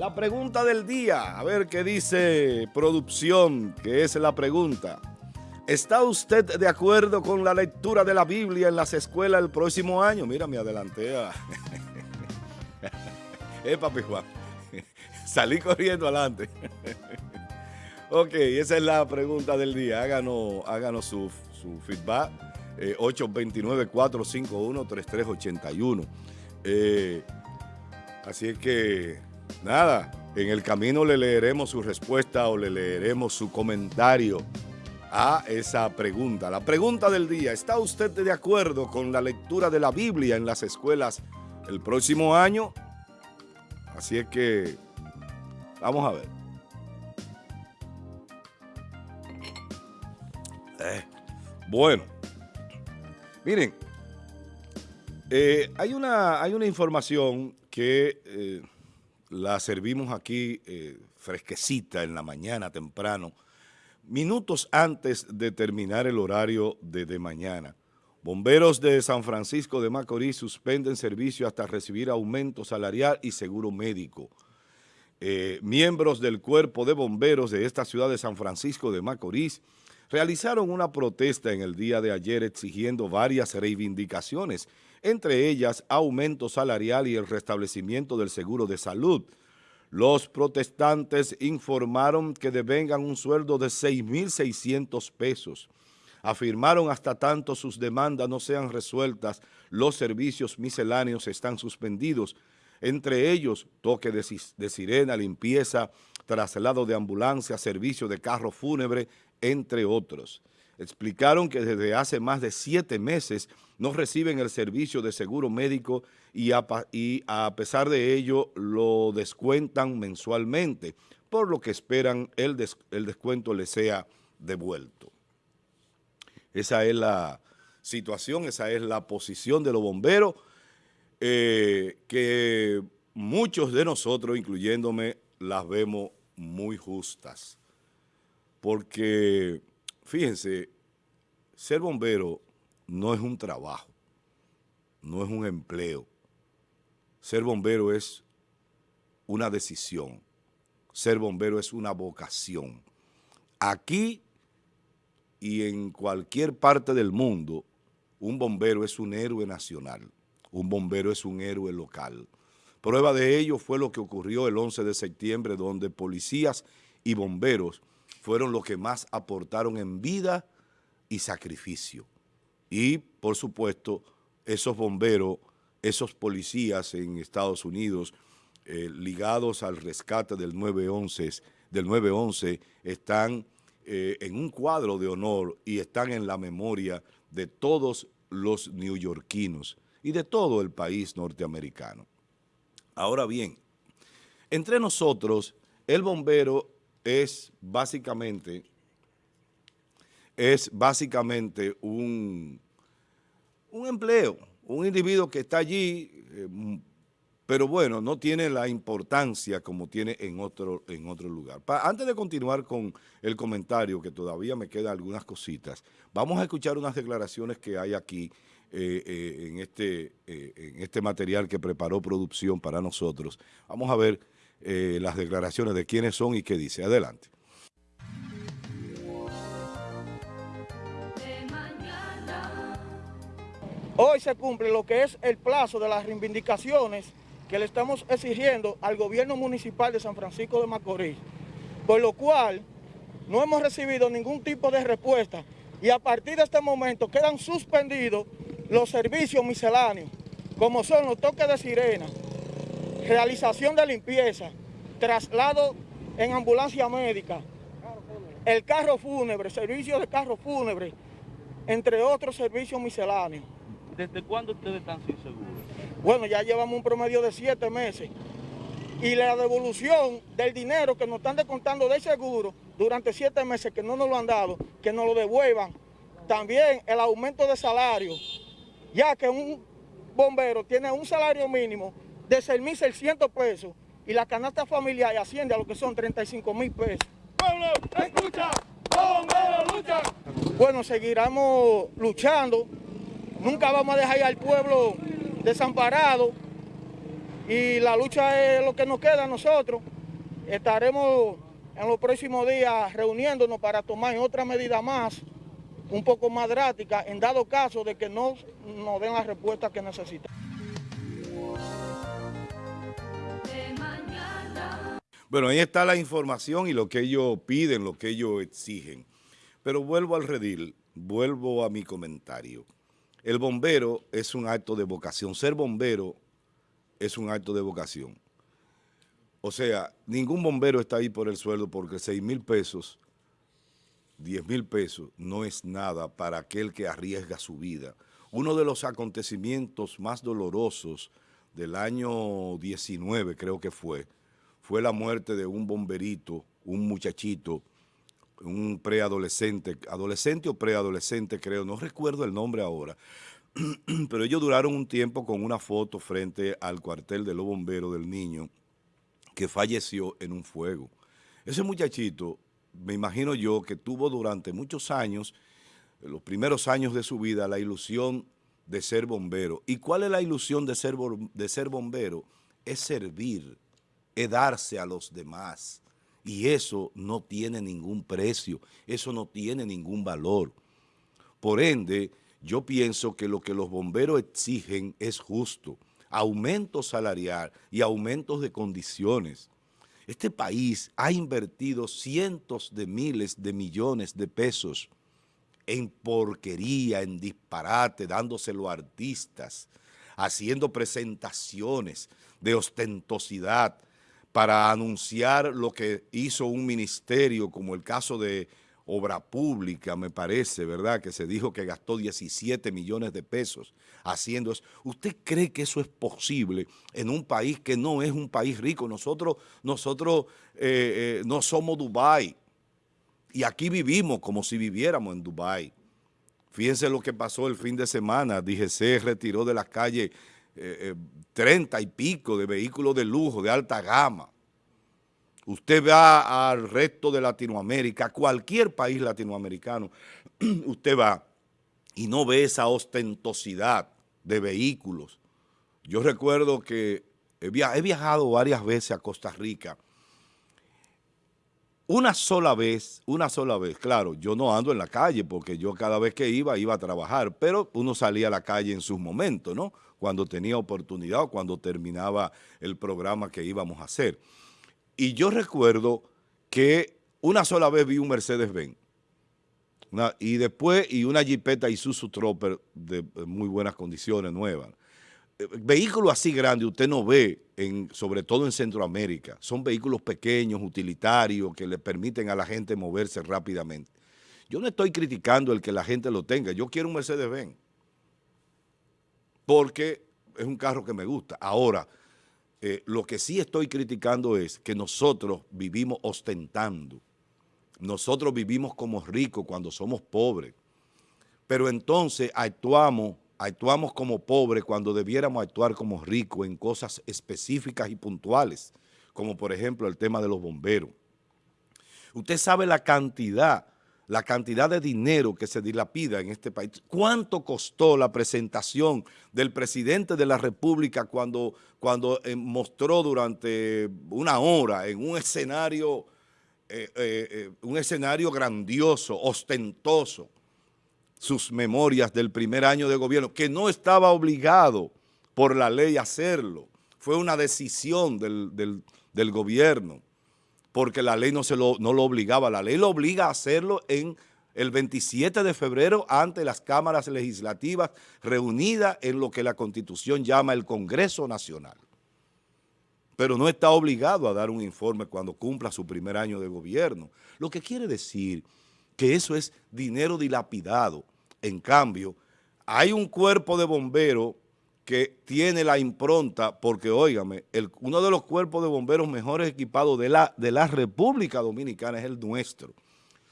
La pregunta del día, a ver qué dice producción, que es la pregunta. ¿Está usted de acuerdo con la lectura de la Biblia en las escuelas el próximo año? Mira, me adelanté eh, papi Juan. Salí corriendo adelante. ok, esa es la pregunta del día. Háganos, háganos su, feedback. 829-451-3381. Eh, eh, así es que nada, en el camino le leeremos su respuesta o le leeremos su comentario a esa pregunta. La pregunta del día, ¿está usted de acuerdo con la lectura de la Biblia en las escuelas el próximo año? Así es que, vamos a ver. Eh, bueno, miren, eh, hay, una, hay una información que... Eh, la servimos aquí eh, fresquecita en la mañana, temprano, minutos antes de terminar el horario de, mañana. Bomberos de San Francisco de Macorís suspenden servicio hasta recibir aumento salarial y seguro médico. Eh, miembros del cuerpo de bomberos de esta ciudad de San Francisco de Macorís realizaron una protesta en el día de ayer exigiendo varias reivindicaciones, entre ellas aumento salarial y el restablecimiento del seguro de salud. Los protestantes informaron que devengan un sueldo de 6.600 pesos. Afirmaron hasta tanto sus demandas no sean resueltas, los servicios misceláneos están suspendidos, entre ellos toque de, de sirena, limpieza, traslado de ambulancia, servicio de carro fúnebre, entre otros. Explicaron que desde hace más de siete meses no reciben el servicio de seguro médico y a, pesar de ello lo descuentan mensualmente, por lo que esperan el, el descuento les sea devuelto. Esa es la situación, esa es la posición de los bomberos, eh, que muchos de nosotros, incluyéndome, las vemos muy justas porque, fíjense, ser bombero no es un trabajo, no es un empleo. Ser bombero es una decisión. Ser bombero es una vocación. Aquí y en cualquier parte del mundo, un bombero es un héroe nacional. Un bombero es un héroe local. Prueba de ello fue lo que ocurrió el 11 de septiembre, donde policías y bomberos fueron los que más aportaron en vida y sacrificio. Y, por supuesto, esos bomberos, esos policías en Estados Unidos eh, ligados al rescate del 911, del 911 están eh, en un cuadro de honor y están en la memoria de todos los neoyorquinos y de todo el país norteamericano. Ahora bien, entre nosotros, el bombero es básicamente, es básicamente un, un empleo, un individuo que está allí, eh, pero bueno, no tiene la importancia como tiene en otro, en otro lugar. antes de continuar con el comentario, que todavía me quedan algunas cositas, vamos a escuchar unas declaraciones que hay aquí eh, eh, en, este, en este material que preparó producción para nosotros. Vamos a ver eh, las declaraciones de quiénes son y qué dice. Adelante. Hoy se cumple lo que es el plazo de las reivindicaciones que le estamos exigiendo al gobierno municipal de San Francisco de Macorís, por lo cual no hemos recibido ningún tipo de respuesta y a partir de este momento quedan suspendidos los servicios misceláneos, como son los toques de sirena, realización de limpieza, traslado en ambulancia médica, el carro fúnebre, servicio de carro fúnebre, entre otros servicios misceláneos. ¿Desde cuándo ustedes están sin seguro? Bueno, ya llevamos un promedio de siete meses. Y la devolución del dinero que nos están descontando del seguro durante siete meses que no nos lo han dado, que nos lo devuelvan. También el aumento de salario, ya que un bombero tiene un salario mínimo de 6.600 pesos y la canasta familiar asciende a lo que son 35 mil pesos. ¡Pueblo, escucha! ¡Bombero, lucha! Bueno, seguiremos luchando. Nunca vamos a dejar al pueblo desamparado y la lucha es lo que nos queda a nosotros. Estaremos en los próximos días reuniéndonos para tomar otra medida más, un poco más drástica, en dado caso de que no nos den la respuesta que necesitamos. Bueno, ahí está la información y lo que ellos piden, lo que ellos exigen. Pero vuelvo al redil, vuelvo a mi comentario. El bombero es un acto de vocación. Ser bombero es un acto de vocación. O sea, ningún bombero está ahí por el sueldo porque 6 mil pesos, 10 mil pesos no es nada para aquel que arriesga su vida. Uno de los acontecimientos más dolorosos del año 19, creo que fue, fue la muerte de un bomberito, un muchachito, un preadolescente, adolescente o preadolescente creo, no recuerdo el nombre ahora, pero ellos duraron un tiempo con una foto frente al cuartel de los bomberos del niño que falleció en un fuego. Ese muchachito, me imagino yo, que tuvo durante muchos años, los primeros años de su vida, la ilusión de ser bombero. ¿Y cuál es la ilusión de ser, de ser bombero? Es servir, darse a los demás. Y eso no tiene ningún precio, eso no tiene ningún valor. Por ende, yo pienso que lo que los bomberos exigen es justo, aumento salarial y aumentos de condiciones. Este país ha invertido cientos de miles de millones de pesos en porquería, en disparate, dándoselo a artistas, haciendo presentaciones de ostentosidad para anunciar lo que hizo un ministerio, como el caso de obra pública, me parece, ¿verdad? Que se dijo que gastó 17 millones de pesos haciendo eso. ¿Usted cree que eso es posible en un país que no es un país rico? Nosotros, nosotros eh, eh, no somos Dubái y aquí vivimos como si viviéramos en Dubái. Fíjense lo que pasó el fin de semana. DGC retiró de las calles eh, 30 y pico de vehículos de lujo, de alta gama Usted va al resto de Latinoamérica, cualquier país latinoamericano, usted va y no ve esa ostentosidad de vehículos. Yo recuerdo que he viajado varias veces a Costa Rica. Una sola vez, una sola vez, claro, yo no ando en la calle porque yo cada vez que iba, iba a trabajar, pero uno salía a la calle en sus momentos, ¿no? Cuando tenía oportunidad o cuando terminaba el programa que íbamos a hacer. Y yo recuerdo que una sola vez vi un Mercedes-Benz. Y después, y una Jeepeta Isuzu Tropper de muy buenas condiciones, nuevas. Eh, vehículos así grandes usted no ve, sobre todo en Centroamérica. Son vehículos pequeños, utilitarios, que le permiten a la gente moverse rápidamente. Yo no estoy criticando el que la gente lo tenga. Yo quiero un Mercedes-Benz. Porque es un carro que me gusta. Ahora, eh, lo que sí estoy criticando es que nosotros vivimos ostentando. Nosotros vivimos como ricos cuando somos pobres. Pero entonces actuamos, actuamos como pobres cuando debiéramos actuar como ricos en cosas específicas y puntuales, como por ejemplo el tema de los bomberos. Usted sabe la cantidad la cantidad de dinero que se dilapida en este país. ¿Cuánto costó la presentación del presidente de la República cuando, cuando eh, mostró durante una hora en un escenario, eh, eh, un escenario grandioso, ostentoso, sus memorias del primer año de gobierno, que no estaba obligado por la ley a hacerlo. Fue una decisión del, del gobierno porque la ley no, se lo, no lo obligaba, la ley lo obliga a hacerlo en el 27 de febrero ante las cámaras legislativas reunidas en lo que la Constitución llama el Congreso Nacional. Pero no está obligado a dar un informe cuando cumpla su primer año de gobierno. Lo que quiere decir que eso es dinero dilapidado. En cambio, hay un cuerpo de bomberos que tiene la impronta, porque óigame, uno de los cuerpos de bomberos mejores equipados de la, de la República Dominicana es el nuestro.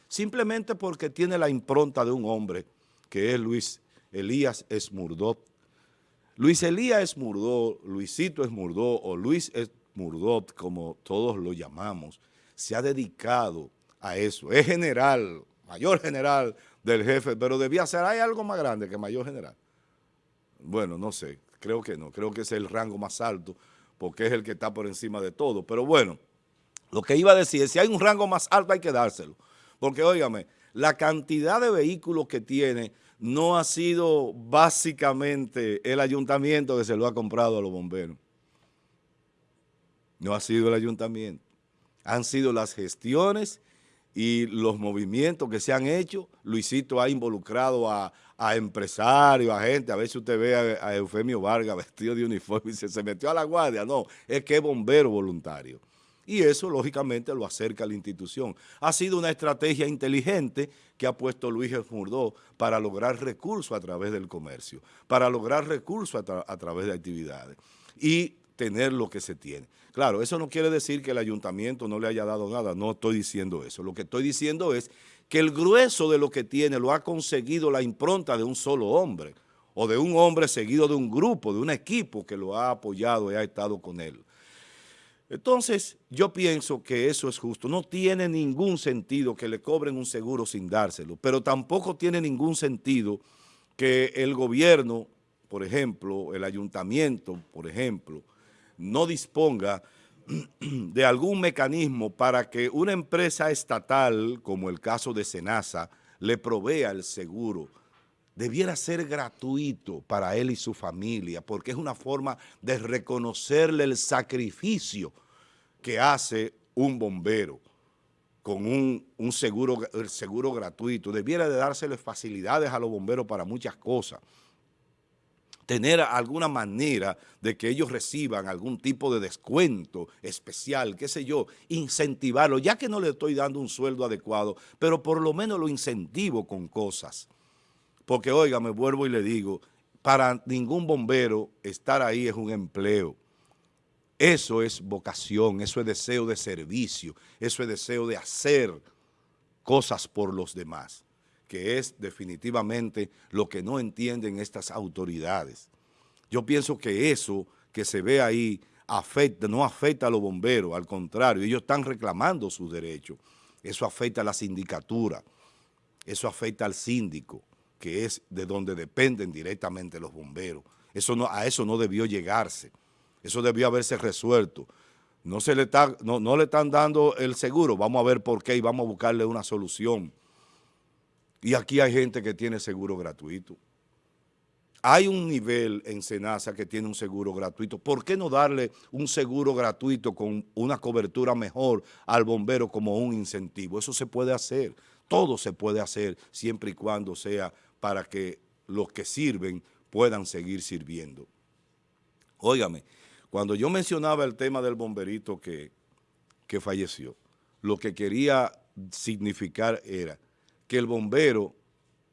Simplemente porque tiene la impronta de un hombre, que es Luis Elías Esmurdot. Luis Elías Esmurdot, Luisito Esmurdot o Luis Esmurdot, como todos lo llamamos, se ha dedicado a eso. Es general, mayor general del jefe, pero debía ser, hay algo más grande que mayor general. Bueno, no sé, creo que no, creo que es el rango más alto, porque es el que está por encima de todo. Pero bueno, lo que iba a decir es, si hay un rango más alto hay que dárselo. Porque, óigame, la cantidad de vehículos que tiene no ha sido básicamente el ayuntamiento que se lo ha comprado a los bomberos. No ha sido el ayuntamiento. Han sido las gestiones y los movimientos que se han hecho. Luisito ha involucrado a, empresarios, a gente. A veces usted ve a, Eufemio Vargas vestido de uniforme y se, se metió a la guardia. No, es que es bombero voluntario y eso lógicamente lo acerca a la institución. Ha sido una estrategia inteligente que ha puesto Luis Murdó para lograr recursos a través del comercio, para lograr recursos a, través de actividades y tener lo que se tiene. Claro, eso no quiere decir que el ayuntamiento no le haya dado nada, no estoy diciendo eso. Lo que estoy diciendo es que el grueso de lo que tiene lo ha conseguido la impronta de un solo hombre o de un hombre seguido de un grupo, de un equipo que lo ha apoyado y ha estado con él. Entonces, yo pienso que eso es justo. No tiene ningún sentido que le cobren un seguro sin dárselo, pero tampoco tiene ningún sentido que el gobierno, por ejemplo, el ayuntamiento, por ejemplo, no disponga de algún mecanismo para que una empresa estatal, como el caso de Senasa, le provea el seguro. Debiera ser gratuito para él y su familia, porque es una forma de reconocerle el sacrificio que hace un bombero con un, seguro, el seguro gratuito. Debiera de dárseles facilidades a los bomberos para muchas cosas. Tener alguna manera de que ellos reciban algún tipo de descuento especial, qué sé yo, incentivarlo, ya que no le estoy dando un sueldo adecuado, pero por lo menos lo incentivo con cosas. Porque, oiga, me vuelvo y le digo, para ningún bombero estar ahí es un empleo. Eso es vocación, eso es deseo de servicio, eso es deseo de hacer cosas por los demás, que es definitivamente lo que no entienden estas autoridades. Yo pienso que eso que se ve ahí afecta, no afecta a los bomberos, al contrario, ellos están reclamando sus derechos. Eso afecta a la sindicatura, eso afecta al síndico, que es de donde dependen directamente los bomberos. Eso no, a eso no debió llegarse. Eso debió haberse resuelto. No, se le está, no, le están dando el seguro, vamos a ver por qué y vamos a buscarle una solución. Y aquí hay gente que tiene seguro gratuito. Hay un nivel en Senasa que tiene un seguro gratuito. ¿Por qué no darle un seguro gratuito con una cobertura mejor al bombero como un incentivo? Eso se puede hacer. Todo se puede hacer siempre y cuando sea para que los que sirven puedan seguir sirviendo. Óigame, cuando yo mencionaba el tema del bomberito que, falleció, lo que quería significar era que el bombero,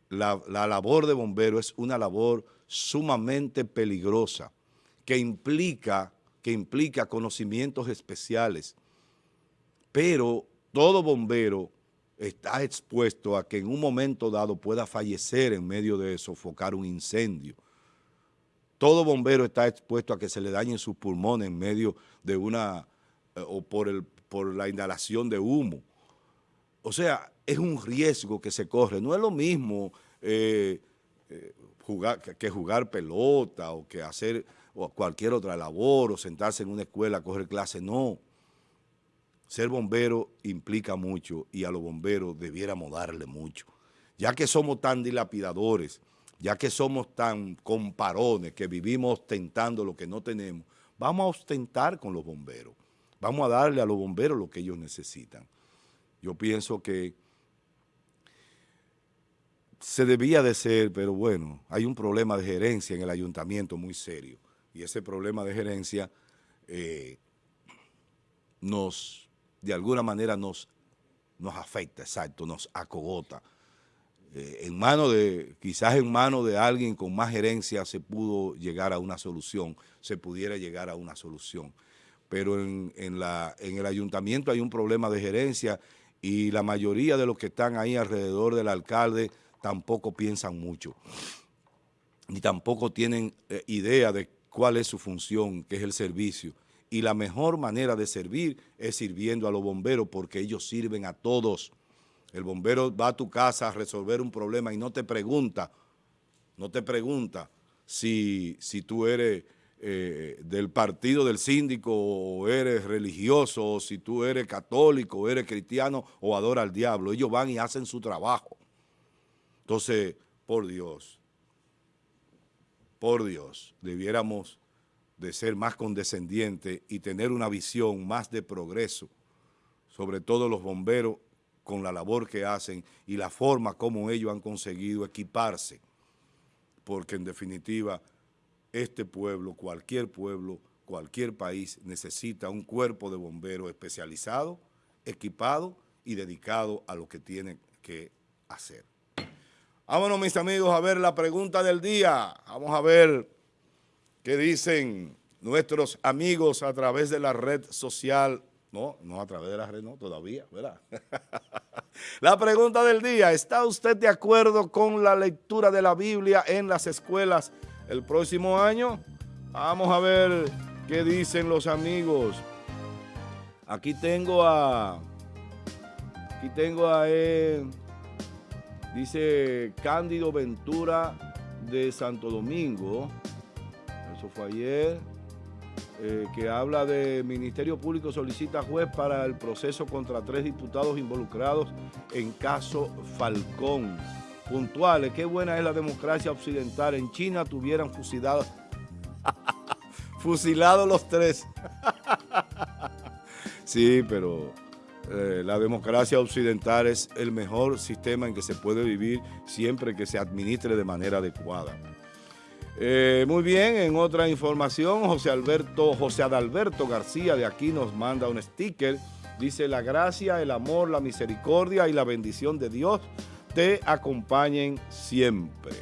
la, la, labor de bombero es una labor sumamente peligrosa, que implica, que implica conocimientos especiales, pero todo bombero está expuesto a que en un momento dado pueda fallecer en medio de sofocar un incendio. Todo bombero está expuesto a que se le dañen sus pulmones en medio de una, eh, o por, el, por la inhalación de humo. O sea, es un riesgo que se corre. No es lo mismo eh, eh, jugar, que jugar pelota o que hacer cualquier otra labor o sentarse en una escuela a coger clase. No. Ser bombero implica mucho y a los bomberos debiéramos darle mucho. Ya que somos tan dilapidadores, ya que somos tan comparones, que vivimos ostentando lo que no tenemos, vamos a ostentar con los bomberos. Vamos a darle a los bomberos lo que ellos necesitan. Yo pienso que se debía de ser, pero bueno, hay un problema de gerencia en el ayuntamiento muy serio. Y ese problema de gerencia eh, nos, de alguna manera nos, nos afecta, exacto, nos acogota. Eh, en mano de, quizás en manos de alguien con más gerencia se pudo llegar a una solución, se pudiera llegar a una solución. Pero en, la, en el ayuntamiento hay un problema de gerencia y la mayoría de los que están ahí alrededor del alcalde tampoco piensan mucho, ni tampoco tienen eh, idea de cuál es su función, que es el servicio. Y la mejor manera de servir es sirviendo a los bomberos porque ellos sirven a todos. El bombero va a tu casa a resolver un problema y no te pregunta, no te pregunta si, si tú eres eh, del partido del síndico o eres religioso o si tú eres católico o eres cristiano o adora al diablo. Ellos van y hacen su trabajo. Entonces, por Dios, por Dios, debiéramos de ser más condescendientes y tener una visión más de progreso, sobre todo los bomberos con la labor que hacen y la forma como ellos han conseguido equiparse, porque en definitiva este pueblo, cualquier pueblo, cualquier país necesita un cuerpo de bomberos especializado, equipado y dedicado a lo que tiene que hacer. Vámonos mis amigos a ver la pregunta del día. Vamos a ver qué dicen nuestros amigos a través de la red social. No, no a través de la red, no, todavía, ¿verdad? la pregunta del día, ¿está usted de acuerdo con la lectura de la Biblia en las escuelas el próximo año. Vamos a ver qué dicen los amigos. Aquí tengo a... Aquí tengo a... Eh, dice Cándido Ventura de Santo Domingo. Eso fue ayer. Eh, que habla de Ministerio Público solicita juez para el proceso contra tres diputados involucrados en caso Falcón puntuales. Qué buena es la democracia occidental. En China tuvieran fusilado, fusilado los tres. sí, pero eh, la democracia occidental es el mejor sistema en que se puede vivir siempre que se administre de manera adecuada. Eh, muy bien, en otra información, José Alberto, José Adalberto García de aquí nos manda un sticker. Dice la gracia, el amor, la misericordia y la bendición de Dios te acompañen siempre.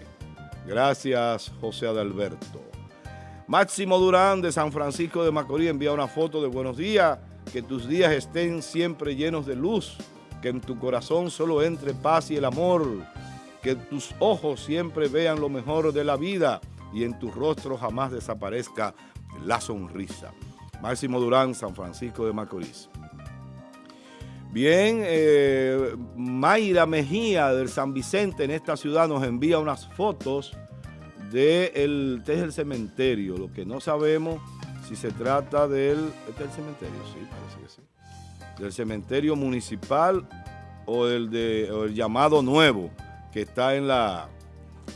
Gracias, José Adalberto. Máximo Durán de San Francisco de Macorís envía una foto de buenos días, que tus días estén siempre llenos de luz, que en tu corazón solo entre paz y el amor, que tus ojos siempre vean lo mejor de la vida y en tu rostro jamás desaparezca la sonrisa. Máximo Durán, San Francisco de Macorís. Bien, eh, Mayra Mejía del San Vicente en esta ciudad nos envía unas fotos de el, este es el cementerio. Lo que no sabemos si se trata del, este es el cementerio, sí, parece que sí. Del cementerio municipal o el, de, el llamado nuevo que está en la,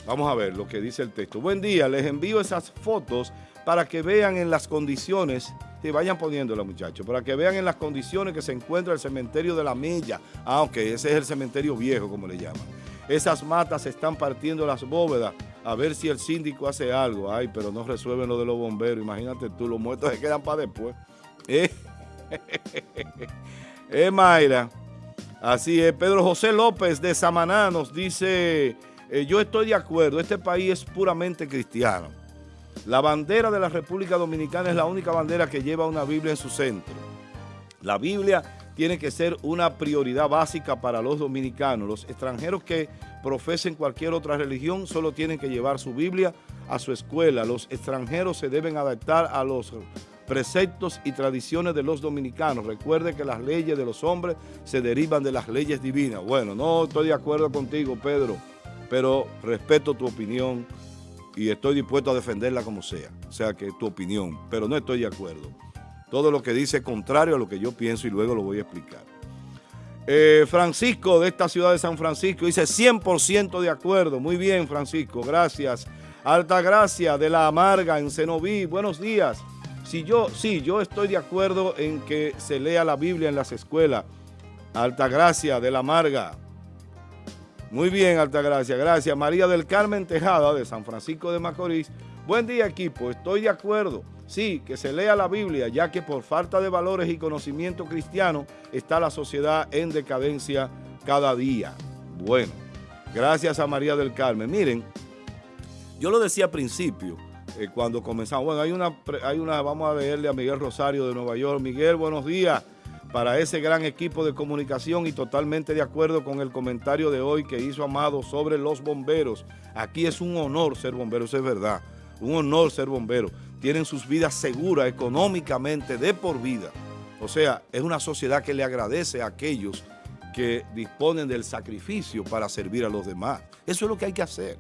vamos a ver lo que dice el texto. Buen día, les envío esas fotos para que vean en las condiciones Sí, vayan poniéndola, muchachos, para que vean en las condiciones que se encuentra el cementerio de la Milla. Ah, ok, ese es el cementerio viejo, como le llaman. Esas matas están partiendo las bóvedas a ver si el síndico hace algo. Ay, pero no resuelven lo de los bomberos. Imagínate tú, los muertos se quedan para después. Eh, eh Mayra. Así es. Pedro José López de Samaná nos dice, eh, yo estoy de acuerdo, este país es puramente cristiano. La bandera de la República Dominicana es la única bandera que lleva una Biblia en su centro. La Biblia tiene que ser una prioridad básica para los dominicanos. Los extranjeros que profesen cualquier otra religión solo tienen que llevar su Biblia a su escuela. Los extranjeros se deben adaptar a los preceptos y tradiciones de los dominicanos. Recuerde que las leyes de los hombres se derivan de las leyes divinas. Bueno, no estoy de acuerdo contigo, Pedro, pero respeto tu opinión y estoy dispuesto a defenderla como sea, o sea que tu opinión, pero no estoy de acuerdo. Todo lo que dice contrario a lo que yo pienso y luego lo voy a explicar. Eh, Francisco de esta ciudad de San Francisco dice 100% de acuerdo. Muy bien, Francisco, gracias. Alta Gracia de la Amarga en Cenoví, buenos días. Si yo, sí, yo estoy de acuerdo en que se lea la Biblia en las escuelas. Alta Gracia de la Amarga, muy bien, Altagracia, gracias. María del Carmen Tejada, de San Francisco de Macorís. Buen día, equipo. Estoy de acuerdo. Sí, que se lea la Biblia, ya que por falta de valores y conocimiento cristiano está la sociedad en decadencia cada día. Bueno, gracias a María del Carmen. Miren, yo lo decía al principio, eh, cuando comenzamos. Bueno, hay una, hay una, vamos a leerle a Miguel Rosario de Nueva York. Miguel, buenos días para ese gran equipo de comunicación y totalmente de acuerdo con el comentario de hoy que hizo Amado sobre los bomberos. Aquí es un honor ser bombero, eso es verdad, un honor ser bombero. Tienen sus vidas seguras económicamente de por vida. O sea, es una sociedad que le agradece a aquellos que disponen del sacrificio para servir a los demás. Eso es lo que hay que hacer.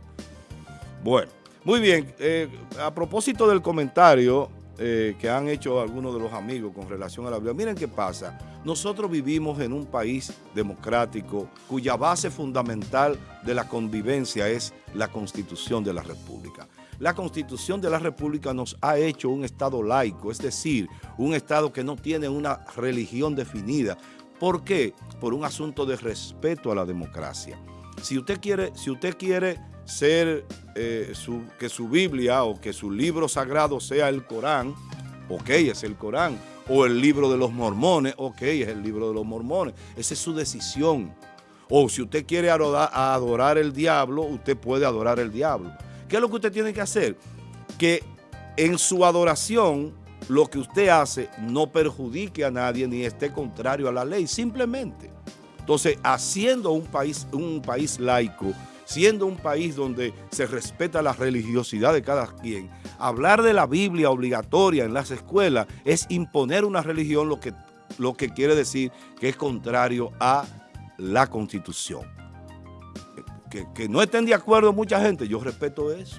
Bueno, Muy bien, eh, a propósito del comentario eh, que han hecho algunos de los amigos con relación a la Biblia, miren qué pasa. Nosotros vivimos en un país democrático cuya base fundamental de la convivencia es la Constitución de la República. La Constitución de la República nos ha hecho un Estado laico, es decir, un Estado que no tiene una religión definida. ¿Por qué? Por un asunto de respeto a la democracia. Si usted quiere, si usted quiere ser, eh, que su Biblia o que su libro sagrado sea el Corán, ok, es el Corán, o el libro de los mormones, ok, es el libro de los mormones, esa es su decisión. O si usted quiere adorar, adorar el diablo, usted puede adorar el diablo. ¿Qué es lo que usted tiene que hacer? Que en su adoración lo que usted hace no perjudique a nadie ni esté contrario a la ley, simplemente. Entonces, haciendo un país, un país laico, siendo un país donde se respeta la religiosidad de cada quien, hablar de la Biblia obligatoria en las escuelas es imponer una religión, lo que, lo que quiere decir que es contrario a la Constitución. Que, no estén de acuerdo mucha gente, yo respeto eso.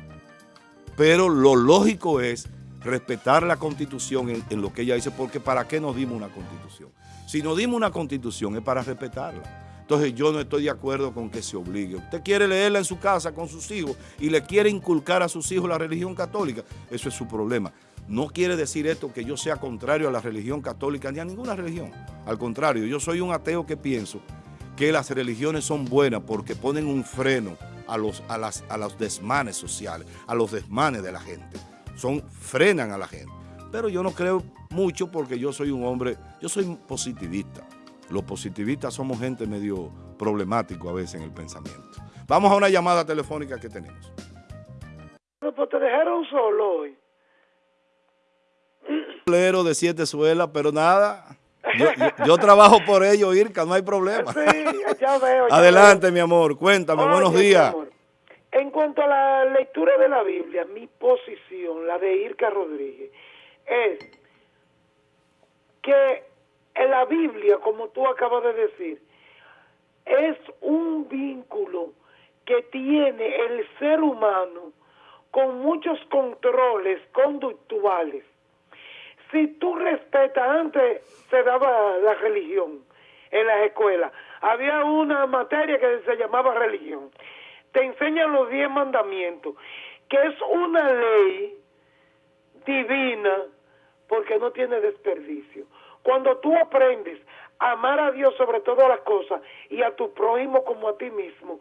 Pero lo lógico es respetar la Constitución en, lo que ella dice, porque ¿para qué nos dimos una Constitución? Si nos dimos una Constitución es para respetarla. Entonces yo no estoy de acuerdo con que se obligue. Usted quiere leerla en su casa con sus hijos y le quiere inculcar a sus hijos la religión católica, eso es su problema. No quiere decir esto que yo sea contrario a la religión católica ni a ninguna religión. Al contrario, yo soy un ateo que pienso que las religiones son buenas porque ponen un freno a los, a las, a los desmanes sociales, a los desmanes de la gente. Son, frenan a la gente. Pero yo no creo mucho porque yo soy un hombre, yo soy positivista. Los positivistas somos gente medio problemático a veces en el pensamiento. Vamos a una llamada telefónica que tenemos. pues te dejaron solo hoy. Lero de siete suelas, pero nada. Yo, trabajo por ello, Irka, no hay problema. Sí, ya veo. Adelante, mi amor, cuéntame, buenos días. En cuanto a la lectura de la Biblia, mi posición, la de Irka Rodríguez, es que en la Biblia, como tú acabas de decir, es un vínculo que tiene el ser humano con muchos controles conductuales. Si tú respetas, antes se daba la religión en las escuelas, había una materia que se llamaba religión. Te enseñan los diez mandamientos, que es una ley divina porque no tiene desperdicio. Cuando tú aprendes a amar a Dios sobre todas las cosas y a tu prójimo como a ti mismo,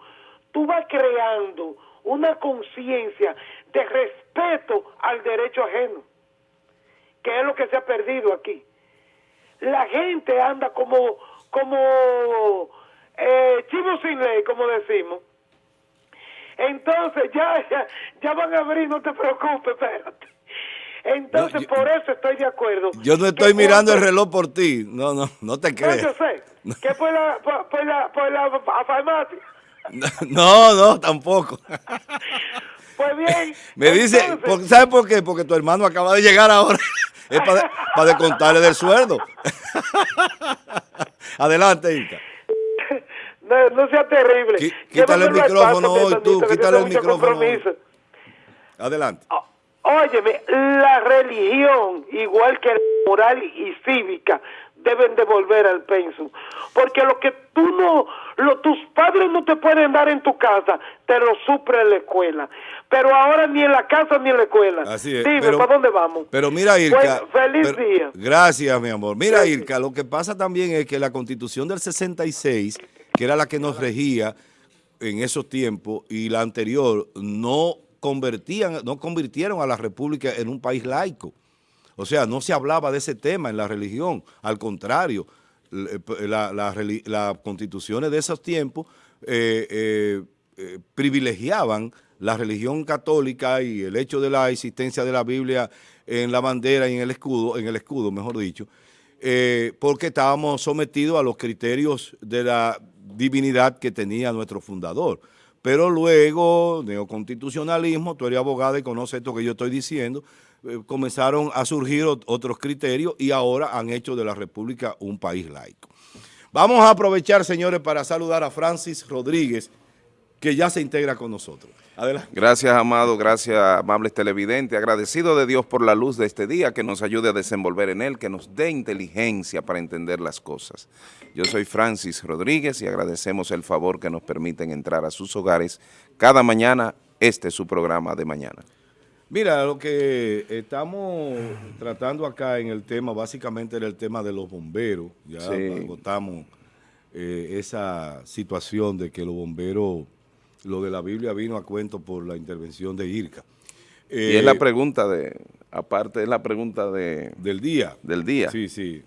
tú vas creando una conciencia de respeto al derecho ajeno, que es lo que se ha perdido aquí. La gente anda como, como eh, chivo sin ley, como decimos. Entonces ya, ya, ya van a abrir, no te preocupes, espérate. Entonces, por eso estoy de acuerdo. Yo no estoy mirando el reloj por ti. No, no, no te crees. No, yo sé. ¿Qué fue la, por, la, por la farmacia? No, no, tampoco. Pues bien. Me dice, ¿sabes por qué? Porque tu hermano acaba de llegar ahora. Es para, para descontarle del sueldo. Adelante, Inca. No, no sea terrible. quítale el micrófono hoy, tú. Quítale el micrófono. Adelante. Óyeme, la religión, igual que la moral y cívica, deben de volver al pensum. Porque lo que tú no, lo, tus padres no te pueden dar en tu casa, te lo supre en la escuela. Pero ahora ni en la casa ni en la escuela. Así es. Dime, ¿para dónde vamos? Pero mira, Irka. Pues, feliz día. Gracias, mi amor. Mira, Irka, lo que pasa también es que la constitución del 66, que era la que nos regía en esos tiempos, y la anterior, no convertían, no convirtieron a la República en un país laico. O sea, no se hablaba de ese tema en la religión. Al contrario, las constituciones de esos tiempos eh, eh, eh, privilegiaban la religión católica y el hecho de la existencia de la Biblia en la bandera y en el escudo, en el escudo, mejor dicho, porque estábamos sometidos a los criterios de la divinidad que tenía nuestro fundador. Pero luego, neoconstitucionalismo, tú eres abogado y conoces esto que yo estoy diciendo, eh, comenzaron a surgir otros criterios y ahora han hecho de la República un país laico. Vamos a aprovechar, señores, para saludar a Francis Rodríguez, que ya se integra con nosotros. Adelante. Gracias, amado, gracias, amables televidentes. Agradecido de Dios por la luz de este día, que nos ayude a desenvolver en él, que nos dé inteligencia para entender las cosas. Yo soy Francis Rodríguez y agradecemos el favor que nos permiten entrar a sus hogares cada mañana. Este es su programa de mañana. Mira, lo que estamos tratando acá en el tema, básicamente era el tema de los bomberos. Ya Sí. agotamos eh, esa situación de que los bomberos, lo de la Biblia vino a cuento por la intervención de IRCA. y Eh, es la pregunta de, aparte es la pregunta de, del día. del día. Sí, sí.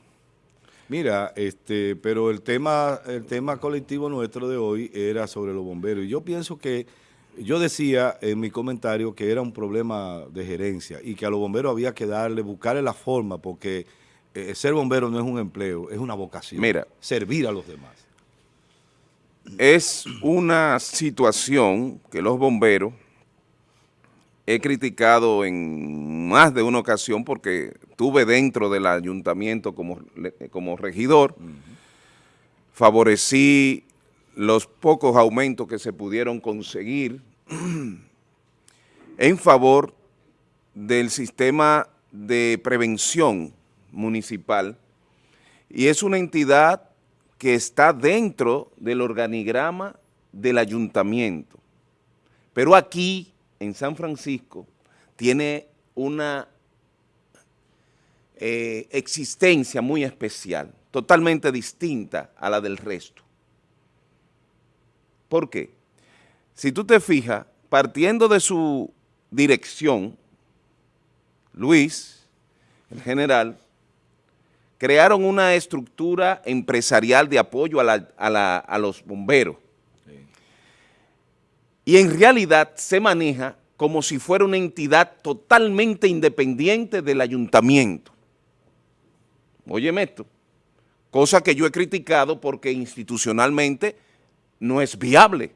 Mira, este, pero el tema, el tema colectivo nuestro de hoy era sobre los bomberos. Y yo pienso que, yo decía en mi comentario que era un problema de gerencia y que a los bomberos había que darle, buscarle la forma, porque eh, ser bombero no es un empleo, es una vocación. Mira. Servir a los demás. Es una situación que los bomberos he criticado en más de una ocasión porque tuve dentro del ayuntamiento como, como regidor, favorecí los pocos aumentos que se pudieron conseguir en favor del sistema de prevención municipal. Y es una entidad que está dentro del organigrama del ayuntamiento. Pero aquí, en San Francisco, tiene una eh, existencia muy especial, totalmente distinta a la del resto. ¿Por qué? Si tú te fijas, partiendo de su dirección, Luis, el general, crearon una estructura empresarial de apoyo a, los bomberos. Y en realidad se maneja como si fuera una entidad totalmente independiente del ayuntamiento. Óyeme esto, cosa que yo he criticado porque institucionalmente no es viable.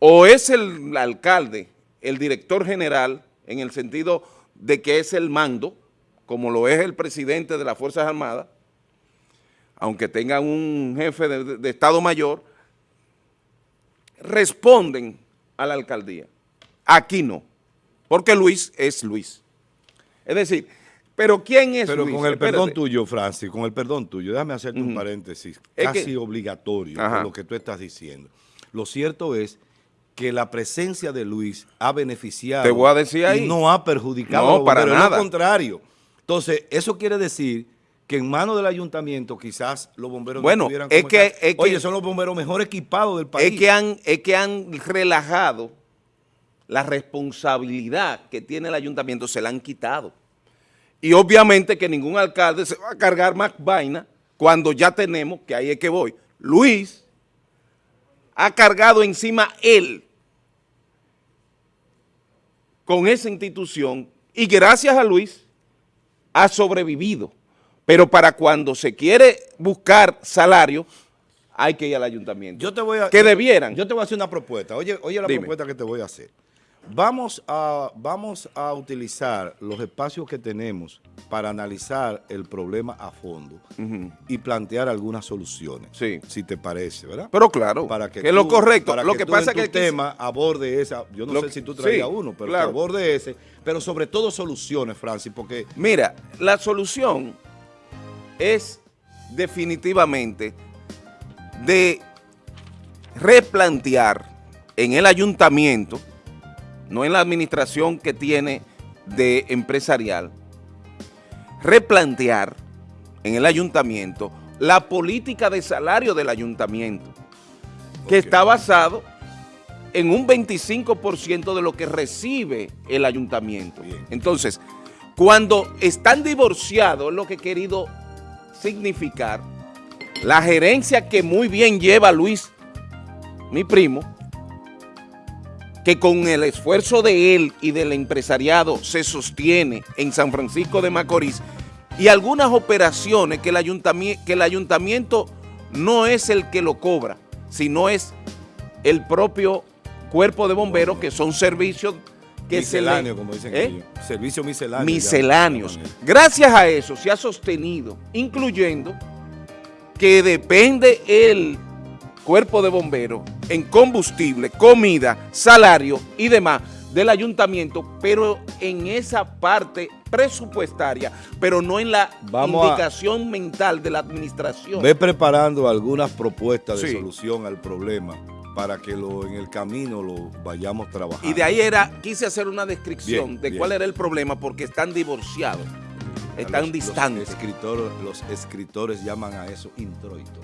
O es el alcalde, el director general, en el sentido de que es el mando, como lo es el presidente de las Fuerzas Armadas, aunque tengan un jefe de, de Estado Mayor, responden a la alcaldía. Aquí no, porque Luis es Luis. Es decir, pero ¿quién es Pero Luis? con el perdón tuyo, Francis, con el perdón tuyo, déjame hacerte un paréntesis Es casi que- obligatorio Ajá. lo que tú estás diciendo. Lo cierto es que la presencia de Luis ha beneficiado Te voy a decir ahí. y no ha perjudicado No, a los para nada. lo contrario. Entonces, eso quiere decir que en manos del ayuntamiento quizás los bomberos Bueno, no estuvieran es que- es que- Oye, son los bomberos mejor equipados del país. es que, han, es que han relajado la responsabilidad que tiene el ayuntamiento, se la han quitado. Y obviamente que ningún alcalde se va a cargar más vaina cuando ya tenemos, que ahí es que voy, Luis ha cargado encima él con esa institución y gracias a Luis ha sobrevivido. Pero para cuando se quiere buscar salario, hay que ir al ayuntamiento. Yo te voy a, que debieran. Yo te voy a hacer una propuesta. Oye, oye la Dime. propuesta que te voy a hacer. Vamos a, vamos a utilizar los espacios que tenemos para analizar el problema a fondo y plantear algunas soluciones. Sí. Si te parece, ¿verdad? Pero claro, para que, que, es lo correcto. para Lo que, tú pasa en que aquí- tema aborde esa. Yo no Lo sé si tú traías sí, uno, pero claro. que aborde ese. Pero sobre todo soluciones, Francis, porque Mira, la solución es definitivamente de replantear en el ayuntamiento, no en la administración que tiene de empresarial, replantear en el ayuntamiento la política de salario del ayuntamiento, que está basado en un 25% de lo que recibe el ayuntamiento. Bien. Entonces, cuando están divorciados, es lo que he querido significar, la gerencia que muy bien lleva Luis, mi primo, que con el esfuerzo de él y del empresariado se sostiene en San Francisco de Macorís y algunas operaciones que el, ayuntamiento, que el ayuntamiento no es el que lo cobra, sino es el propio cuerpo de bomberos que son servicios que se le- como dicen ¿Eh? ellos. Servicio misceláneo. misceláneos. alguna Gracias a eso se ha sostenido, incluyendo que depende el cuerpo de bomberos en combustible, comida, salario y demás del ayuntamiento, pero en esa parte presupuestaria, pero no en la Vamos a- indicación mental de la administración. Ve preparando algunas propuestas de Sí. solución al problema para que lo, en el camino lo vayamos trabajando. Y de ahí era, quise hacer una descripción Bien, de bien. cuál era el problema, porque están divorciados, están Los- distantes. Los escritores, los escritores llaman a eso introito.